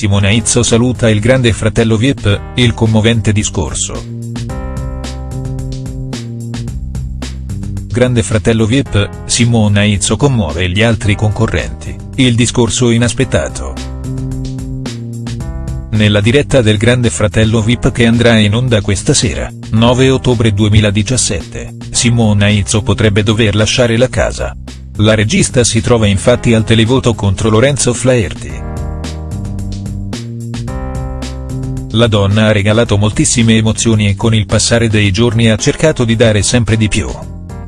Simona Izzo saluta il grande fratello Vip, il commovente discorso. Grande fratello Vip, Simona Izzo commuove gli altri concorrenti, il discorso inaspettato. Nella diretta del Grande Fratello Vip che andrà in onda questa sera, 9 ottobre 2017, Simona Izzo potrebbe dover lasciare la casa. La regista si trova infatti al televoto contro Lorenzo Flaherty. La donna ha regalato moltissime emozioni e con il passare dei giorni ha cercato di dare sempre di più.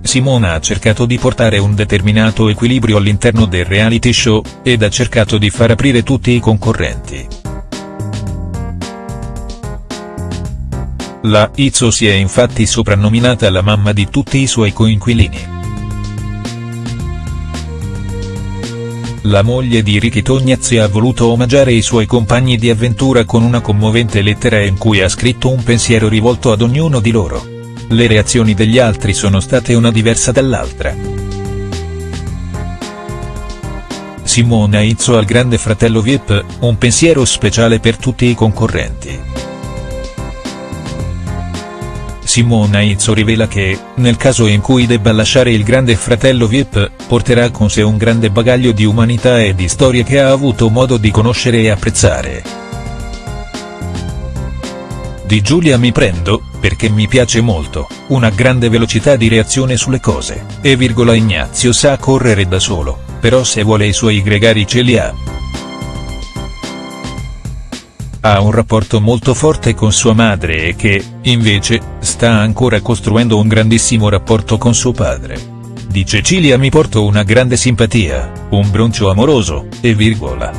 Simona ha cercato di portare un determinato equilibrio all'interno del reality show, ed ha cercato di far aprire tutti i concorrenti. La Izzo si è infatti soprannominata la mamma di tutti i suoi coinquilini. La moglie di Ricky Tognazzi ha voluto omaggiare i suoi compagni di avventura con una commovente lettera in cui ha scritto un pensiero rivolto ad ognuno di loro. Le reazioni degli altri sono state una diversa dall'altra. Simona Izzo al grande fratello Vip, un pensiero speciale per tutti i concorrenti. Simona Izzo rivela che, nel caso in cui debba lasciare il grande fratello Vip, porterà con sé un grande bagaglio di umanità e di storie che ha avuto modo di conoscere e apprezzare. Di Giulia mi prendo, perché mi piace molto, una grande velocità di reazione sulle cose, e virgola Ignazio sa correre da solo, però se vuole i suoi gregari ce li ha. Ha un rapporto molto forte con sua madre e che, invece, sta ancora costruendo un grandissimo rapporto con suo padre. Di Cecilia mi porto una grande simpatia, un broncio amoroso, e virgola.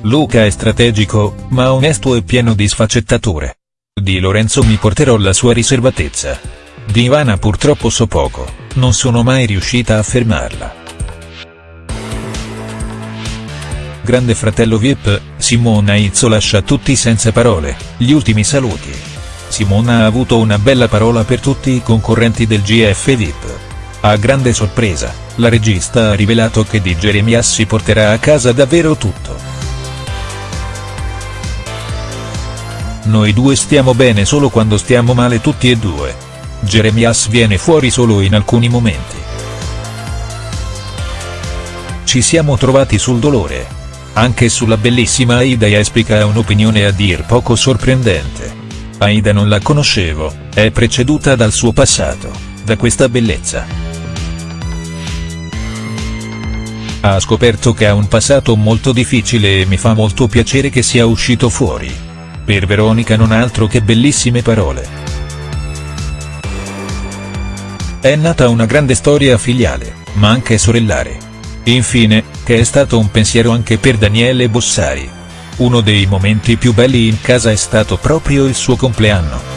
Luca è strategico, ma onesto e pieno di sfaccettature. Di Lorenzo mi porterò la sua riservatezza. Di Ivana purtroppo so poco, non sono mai riuscita a fermarla. Grande fratello Vip, Simona Izzo lascia tutti senza parole, gli ultimi saluti. Simona ha avuto una bella parola per tutti i concorrenti del GF Vip. A grande sorpresa, la regista ha rivelato che di Jeremias si porterà a casa davvero tutto. Noi due stiamo bene solo quando stiamo male tutti e due. Jeremias viene fuori solo in alcuni momenti. Ci siamo trovati sul dolore, anche sulla bellissima Aida esplica ha un'opinione a dir poco sorprendente. Aida non la conoscevo, è preceduta dal suo passato, da questa bellezza. Ha scoperto che ha un passato molto difficile e mi fa molto piacere che sia uscito fuori. Per Veronica non altro che bellissime parole. È nata una grande storia filiale, ma anche sorellare. Infine, che è stato un pensiero anche per Daniele Bossari. Uno dei momenti più belli in casa è stato proprio il suo compleanno.